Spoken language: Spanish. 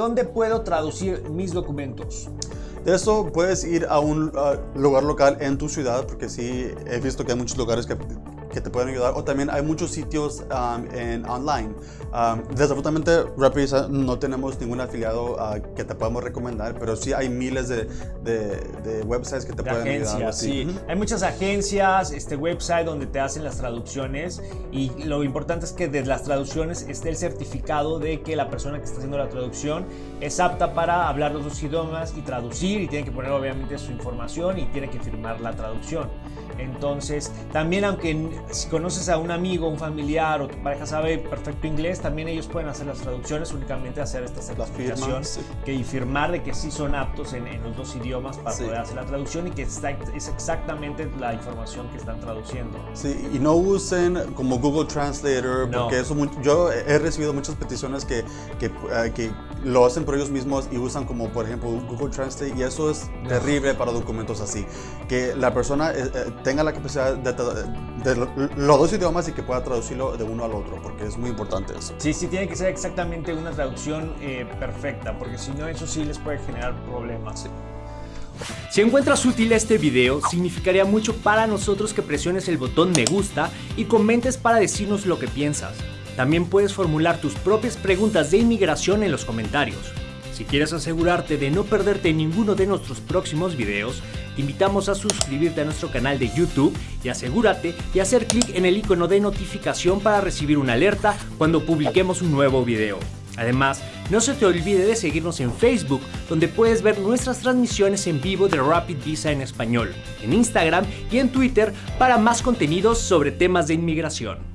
¿Dónde puedo traducir mis documentos? De eso puedes ir a un lugar local en tu ciudad, porque sí he visto que hay muchos lugares que que te pueden ayudar o también hay muchos sitios um, en online. Um, desafortunadamente, Repisa no tenemos ningún afiliado uh, que te podamos recomendar, pero sí hay miles de, de, websites que te pueden ayudar. Sí, hay muchas agencias, este website donde te hacen las traducciones y lo importante es que de las traducciones esté el certificado de que la persona que está haciendo la traducción es apta para hablar los dos idiomas y traducir y tiene que poner obviamente su información y tiene que firmar la traducción. Entonces, también aunque si conoces a un amigo, un familiar o tu pareja sabe perfecto inglés, también ellos pueden hacer las traducciones, únicamente hacer esta certificación que, y firmar de que sí son aptos en, los dos idiomas para poder hacer la traducción y que está, es exactamente la información que están traduciendo. Sí, y no usen como Google Translator, porque eso yo he recibido muchas peticiones que, que, eh, que, lo hacen por ellos mismos y usan como por ejemplo Google Translate y eso es terrible para documentos así. Que la persona eh, eh, tenga la capacidad de, de, los dos idiomas y que pueda traducirlo de uno al otro, porque es muy importante eso. Sí, sí, tiene que ser exactamente una traducción eh, perfecta, porque si no, eso sí les puede generar problemas. Si encuentras útil este video, significaría mucho para nosotros que presiones el botón me gusta y comentes para decirnos lo que piensas. También puedes formular tus propias preguntas de inmigración en los comentarios. Si quieres asegurarte de no perderte ninguno de nuestros próximos videos, te invitamos a suscribirte a nuestro canal de YouTube y asegúrate de hacer clic en el icono de notificación para recibir una alerta cuando publiquemos un nuevo video. Además, no se te olvide de seguirnos en Facebook, donde puedes ver nuestras transmisiones en vivo de Rapid Visa en español, en Instagram y en Twitter para más contenidos sobre temas de inmigración.